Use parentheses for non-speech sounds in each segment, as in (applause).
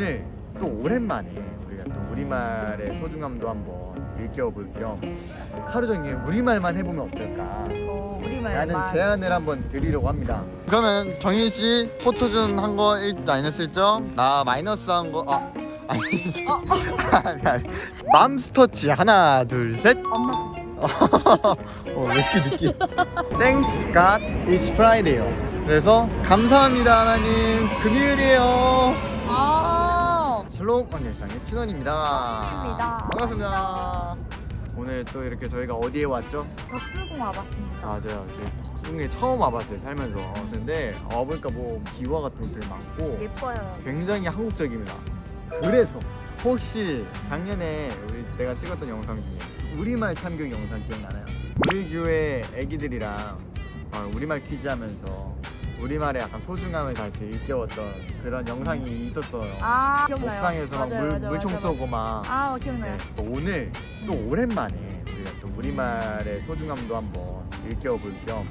오늘 또 오랜만에 우리가 또 우리말의 소중함도 한번 일깨워볼 겸 하루 종일 우리말만 해보면 어떨까 어, 우리말 라는 제안을 한번 드리려고 합니다 그러면 정인 씨 포토존 한거1 마이너스 1점 나 마이너스 한거 아, 아니 아니 아니 맘스터치 하나 둘셋 엄마 손. 어, 왜 이렇게 느끼? Thanks God, it's Friday요. 그래서 감사합니다 하나님 금요일이에요. 아. 샬롬 언니상의 친원입니다. 반갑습니다. 오늘 또 이렇게 저희가 어디에 왔죠? 덕수궁 와봤습니다. 맞아요. 저희 덕숭에 처음 와봤어요 살면서. 근데 와보니까 뭐 기와 같은 것들 많고 예뻐요. 굉장히 한국적입니다. 그래서 혹시 작년에 우리 내가 찍었던 영상 중에 우리말 참교육 영상 기억나나요? 우리 교회 애기들이랑 어, 우리말 퀴즈 하면서 우리말의 약간 소중함을 다시 일깨웠던 그런 영상이 있었어요. 아 기억나요. 옥상에서 막 맞아요, 물, 맞아요, 물총 맞아요. 쏘고 막아 기억나요. 네, 또 오늘 또 오랜만에 우리가 또 우리말의 소중함도 한번 일깨워볼 겸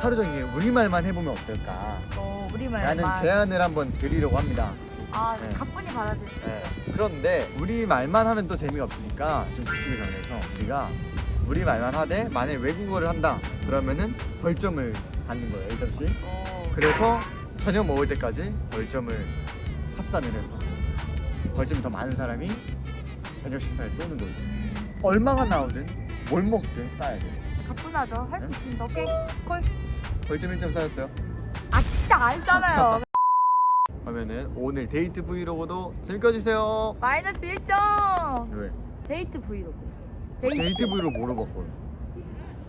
하루 종일 우리말만 해보면 어떨까 어 우리말. 라는 말. 제안을 한번 드리려고 합니다. 아 네. 가뿐히 받아들이시죠. 네. 그런데 우리 말만 하면 또 재미가 없으니까 좀 규칙을 정해서 우리가 우리 말만 하되 만약 외국어를 한다 그러면은 벌점을 받는 거예요 1점씩 어. 그래서 저녁 먹을 때까지 벌점을 합산을 해서 벌점이 더 많은 사람이 저녁 식사를 쏘는 거죠 얼마가 나오든 뭘 먹든 쌓아야 돼 가뿐하죠. 할수 네? 있습니다. 오케이 콜. 벌점 1점 쌓였어요 아 진짜 아니잖아요. (laughs) 그러면은 오늘 데이트 브이로그도 재밌게 해주세요 마이너스 1점. 왜? 데이트 브이로그. 데이트 브이로그 뭐로 바꿔요?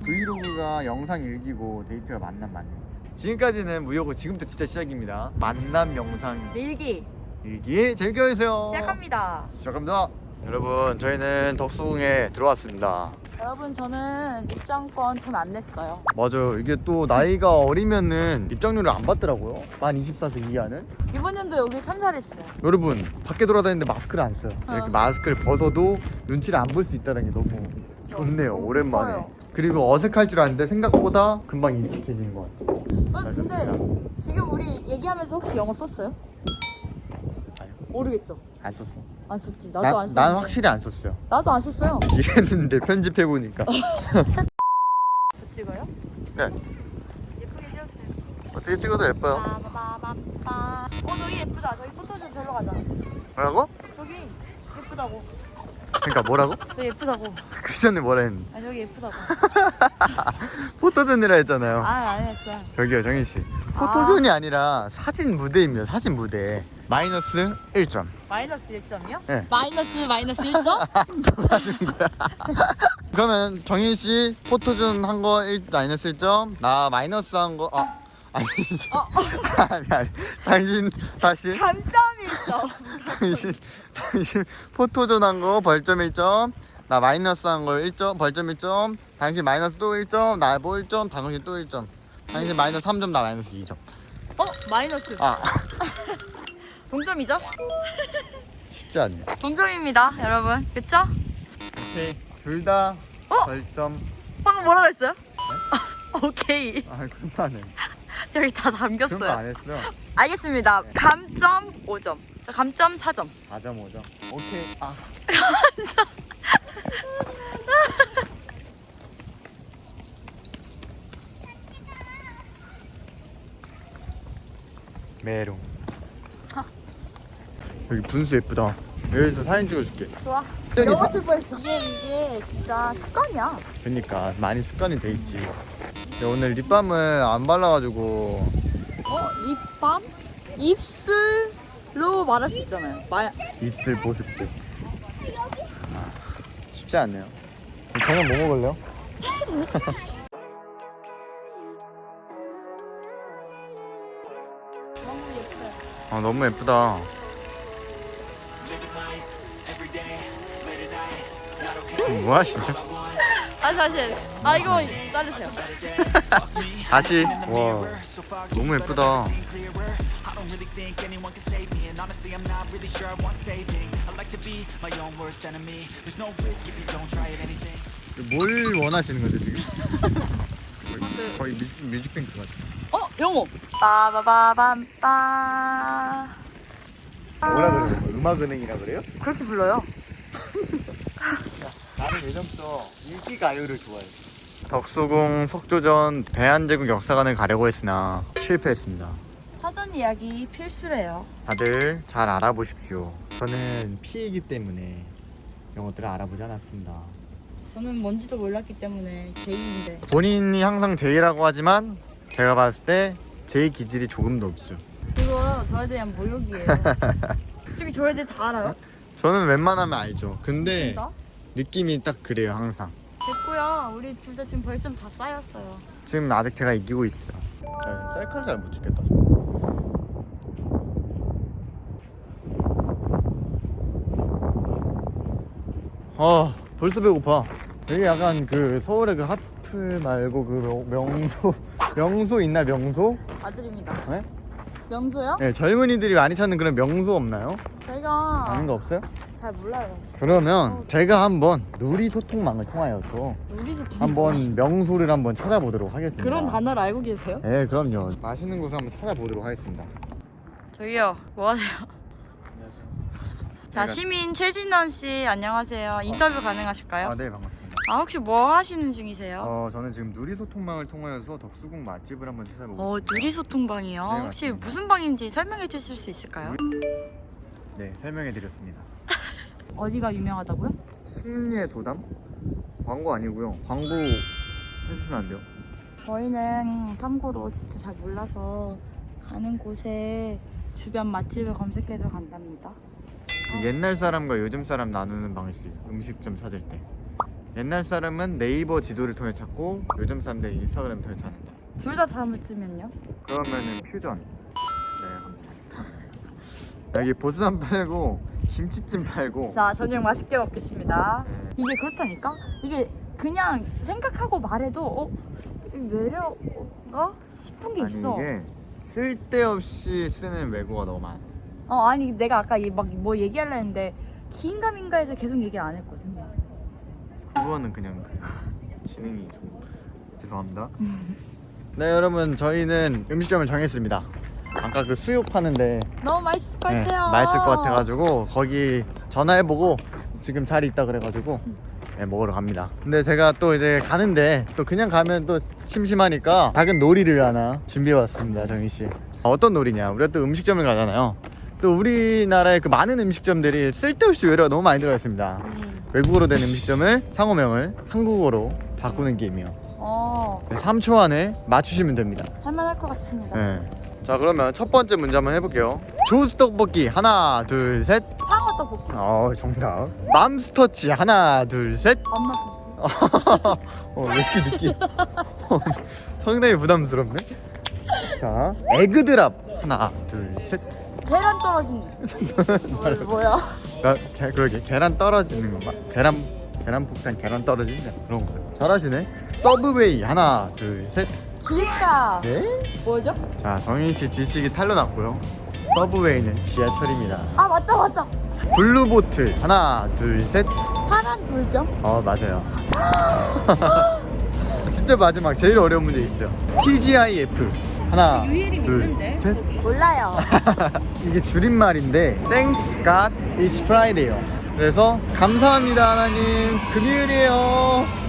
브이로그가 영상 일기고 데이트가 만남 만남 지금까지는 무효고 지금부터 진짜 시작입니다. 만남 영상. 일기. 일기 재밌게 해주세요. 시작합니다. 시작합니다. 여러분 저희는 덕수궁에 들어왔습니다. 여러분 저는 입장권 돈 안 냈어요. 맞아요. 이게 또 나이가 어리면은 입장료를 안 받더라고요. 만 24세 이하는. 이번 연도 여기 참 잘했어요. 여러분 밖에 돌아다니는데 마스크를 안 써요. 이렇게 어. 마스크를 벗어도 눈치를 안 볼 수 있다는 게 너무 좋네요 오랜만에 좋아요. 그리고 어색할 줄 알았는데 생각보다 금방 익숙해지는 것 같아요 어, 근데 좋습니다. 지금 우리 얘기하면서 혹시 영어 썼어요? 아니요. 모르겠죠. 안 썼어 안 썼지. 나도 나, 안 썼는데. 난 확실히 안 썼어요 나도 안 썼어요. (laughs) 이랬는데 편집해보니까 (laughs) 저 찍어요? 네 예쁘게 찍었어요. 어떻게 찍어도 예뻐요 빠바바바빠. 어 저기 예쁘다. 저기 포토존 절로 가자. 뭐라고? 저기 예쁘다고. 그러니까 뭐라고? 저기 예쁘다고. (laughs) 그 전에 뭐라 했는데 아 저기 예쁘다고. (laughs) 포토존이라 했잖아요 아 아니었어. 저기요 정희씨 포토존이 아 니라 사진 무대입니다 사진 무대 마이너스 1점 마이너스 1점이요? 네. 마이너스 마이너스 1점? (laughs) 그러면 정희씨 포토존 한거1 마이너스 1점 나 마이너스 한 거 아, 아니 아니 아니 당신 다시 감점 1점. 당신 당신 포토존 한 거 벌점 1점 나 마이너스 한 거 1점 벌점 1점 당신 마이너스 또 1점 나 뭐 1점 당신 또 1점 당신 마이너스 3점 나 마이너스 2점 어 마이너스. 아 (laughs) 동점이죠? 쉽지 않네 동점입니다, 여러분. 그쵸? 오케이 둘다 어? 벌점 방금 뭐라고 했어요? (laughs) 오케이. 아 그만해 (laughs) 여기 다 그런 거 담겼어요. 안 했어 알겠습니다. 감점 5점. 자, 감점 4점. 4.5점 오케이 아 메롱 여기 분수 예쁘다 여기서 사진 찍어줄게 좋아. 여기 너무 사- 슬퍼 했어. 이게 이게 진짜 습관이야. 그러니까 많이 습관이 돼 있지 오늘 립밤을 안 발라가지고 어? 립밤? 입술로 말할 수 있잖아요. 말 입술 보습제 아, 쉽지 않네요 저녁 뭐 먹을래요? (laughs) 아 너무 예쁘다 뭐야 진짜 아 사실 아 이거 자르세요. 다시 와 너무 예쁘다 I don't really think anyone can save me And honestly I'm not really sure I want saving I like to be my own worst enemy There's no risk if you don't try at anything 뭘 원하시는 거죠 지금? 거의, 거의 뮤직, 뮤직뱅크 같아 어 영어. 빠바바밤빠. 뭐라 그래요? 뭐 음악은행이라 그래요? 그렇게 불러요. 예전부터 인기 가요를 좋아해. 덕수궁 석조전 대한제국 역사관을 가려고 했으나 실패했습니다. 사전 이야기 필수래요. 다들 잘 알아보십시오. 저는 P이기 때문에 이런 것들을 알아보지 않았습니다. 저는 뭔지도 몰랐기 때문에 제이인데. 본인이 항상 제이라고 하지만 제가 봤을 때 제이 기질이 조금도 없어요. 그거 저에 대한 모욕이에요. (laughs) 솔직히 저에 대해 다 알아요? 저는 웬만하면 알죠. 근데 진짜? 느낌이 딱 그래요 항상. 됐고요. 우리 둘 다 지금 벌점 다 쌓였어요. 지금 아직 제가 이기고 있어요. 셀카를 잘 못 찍겠다. 아 벌써 배고파. 여기 약간 그 서울의 그 하프 말고 그 명- 명소 (laughs) 명소 있나 명소? 아들입니다. 네? 명소요? 네 젊은이들이 많이 찾는 그런 명소 없나요? 저희가 아는 거 없어요? 잘 몰라요. 그러면 제가 한번 누리 소통망을 통하여서 우리도 한번 명소를 한번 찾아보도록 하겠습니다. 그런 단어를 알고 계세요? 네, 그럼요. 맛있는 곳을 한번 찾아보도록 하겠습니다. 저기요, 뭐 하세요? 자, 시민 최진원 씨 안녕하세요. 인터뷰 가능하실까요? 아, 네, 반갑습니다. 아, 혹시 뭐 하시는 중이세요? 어, 저는 지금 누리 소통망을 통하여서 덕수궁 맛집을 한번 찾아보고 어, 있습니다. 누리소통방이요. 네, 혹시 맞습니다. 무슨 방인지 설명해 주실 수 있을까요? 네, 설명해 드렸습니다. 어디가 유명하다고요? 승리의 도담? 광고 아니고요. 광고 해주시면 안 돼요? 저희는 참고로 진짜 잘 몰라서 가는 곳에 주변 맛집을 검색해서 간답니다. 그 옛날 사람과 요즘 사람 나누는 방식, 음식점 찾을 때. 옛날 사람은 네이버 지도를 통해 찾고 요즘 사람들 인스타그램 통해 찾는다. 둘 다 잘못 치면요? 그러면은 퓨전. 여기 보쌈 팔고 김치찜 팔고. 자, 저녁 맛있게 먹겠습니다. 네. 이게 그렇다니까? 이게 그냥 생각하고 말해도 어? 이 매력가 싶은 게 아니 있어. 이게 쓸데없이 쓰는 외국어가 너무 많아. 어 아니 내가 아까 막 뭐 얘기하려 했는데 기인가민가에서 계속 얘기를 안 했거든. 그거는 그냥 그 지능이 좀 죄송합니다. (laughs) 네 여러분 저희는 음식점을 정했습니다. 아까 그 수육 파는데 너무 맛있을 것 네, 같아요. 맛있을 것 같아가지고 거기 전화해보고 지금 자리 있다 그래가지고 네, 먹으러 갑니다. 근데 제가 또 이제 가는데 또 그냥 가면 또 심심하니까 작은 놀이를 하나 준비해 왔습니다, 정희 씨. 어떤 놀이냐? 우리가 또 음식점을 가잖아요. 또 우리나라의 그 많은 음식점들이 쓸데없이 외래가 너무 많이 들어가 있습니다. 음. 외국어로 된 음식점을 상호명을 한국어로 바꾸는 게임이요. 어 3초 안에 맞추시면 됩니다. 할만할 것 같습니다. 네. 자 그러면 첫 번째 문제 한번 해볼게요. 조스 떡볶이 하나 둘 셋. 상어 떡볶이. 어 정답. 맘스터치 하나 둘 셋. 엄마 손짓. 어왜 이렇게 느끼? 상당히 부담스럽네. 자 에그드랍 하나 둘 셋. 계란 떨어진. 뭐, (laughs) 뭐야? 나 게, 그러게 계란 떨어지는 건가? 계란 계란 폭탄 계란 떨어지는 그런 거. 잘하시네. 서브웨이 하나 둘 셋. 길가. 네? 뭐죠? 자 정인 씨 지식이 탈로 났고요. 서브웨이는 지하철입니다. 아 맞다 맞다. 블루 보틀 하나 둘 셋. 파란 물병. 어 맞아요. (laughs) 진짜 마지막 제일 어려운 문제 있어요. TGIF 하나 둘 셋. 몰라요. (laughs) 이게 줄임말인데 Thanks God it's Friday요. 그래서 감사합니다 하나님 금요일이에요.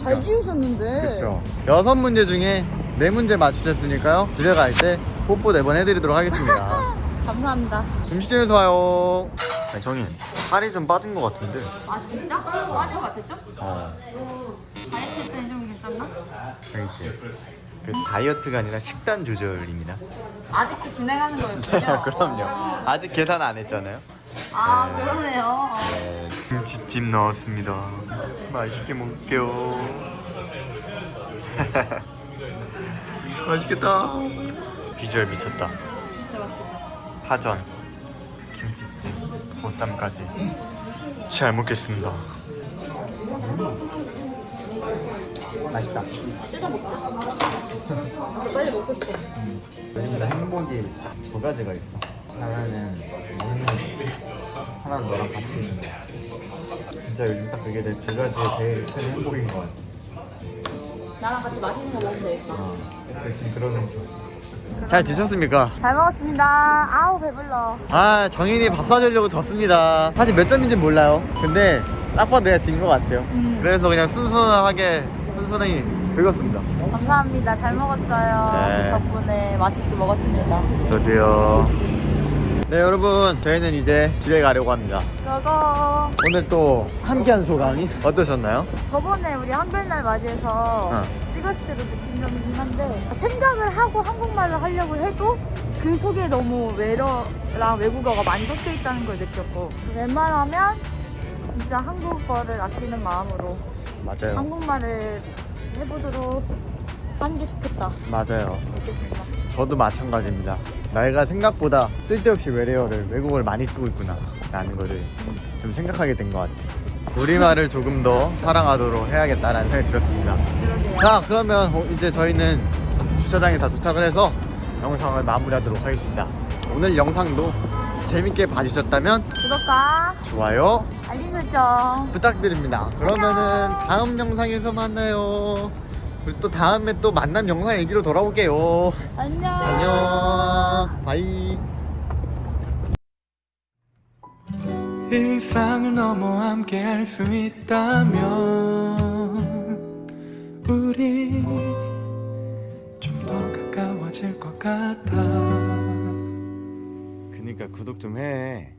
아잘 지으셨는데. 그렇죠. 여섯 문제 중에 네 문제 맞추셨으니까요. 집에 갈 때 뽀뽀 네 번 해드리도록 하겠습니다. (laughs) 감사합니다. 음식점에서 와요. 아니, 정인 살이 좀 빠진 것 같은데. 아 진짜? 빠진 것 같았죠? 어. 다이어트 했더니 좀 괜찮나? 정인 씨. 그 다이어트가 아니라 식단 조절입니다. 아직도 진행하는 거였군요. (laughs) 그럼요. 아직 계산 안 했잖아요. 아 그러네요. 네, 김치찜 나왔습니다. 맛있게 먹을게요. (laughs) 맛있겠다. 비주얼 미쳤다. 진짜 맛있겠다. 파전, 김치찜, 보쌈까지. 잘 먹겠습니다. 맛있다. 뜯어 먹자. 빨리 먹고 싶어. 요즘에 행복이 두 가지가 있어. 하나는 먹는 거, 하나는 너랑 같이. 진짜 요즘 딱 그게 내 두 가지의 제일 큰 행복인 것 같아. 나랑 같이 맛있는 거 먹으면 되겠다. 어, 지금 그러면서 잘 드셨습니까? 잘 먹었습니다. 아우 배불러. 아 정인이 밥 사주려고 졌습니다 사실 몇 점인지 몰라요 근데 딱 봐도 내가 진 것 같아요 음. 그래서 그냥 순순하게 순순히 긁었습니다 감사합니다. 잘 먹었어요. 네. 덕분에 맛있게 먹었습니다. 저도요 네 여러분. 저희는 이제 집에 가려고 합니다. 저거. 오늘 또 함께한 소감이 어떠셨나요? 저번에 우리 한별날 맞이해서 어. 찍었을 때도 느낀 점이긴 한데 생각을 하고 한국말로 하려고 해도 그 속에 너무 외러랑 외국어가 많이 섞여 있다는 걸 느꼈고 웬만하면 진짜 한국어를 아끼는 마음으로 맞아요. 한국말을 해보도록 하는 게 좋겠다. 맞아요. 느꼈습니다. 저도 마찬가지입니다 내가 생각보다 쓸데없이 외래어를 외국어를 많이 쓰고 있구나 라는 거를 좀 생각하게 된 것 같아요. 우리말을 조금 더 사랑하도록 해야겠다라는 생각이 들었습니다. 자 그러면 어, 이제 저희는 주차장에 다 도착을 해서 영상을 마무리하도록 하겠습니다. 오늘 영상도 재밌게 봐주셨다면 구독과 좋아요 알림 설정 부탁드립니다. 그러면은 다음 영상에서 만나요 우리 또 다음에 또 만남 영상 얘기로 돌아올게요. 안녕. 안녕. 바이. 일상을 넘어 함께 할 수 있다면 우리 좀 더 가까워질 것 같아. 그니까 구독 좀해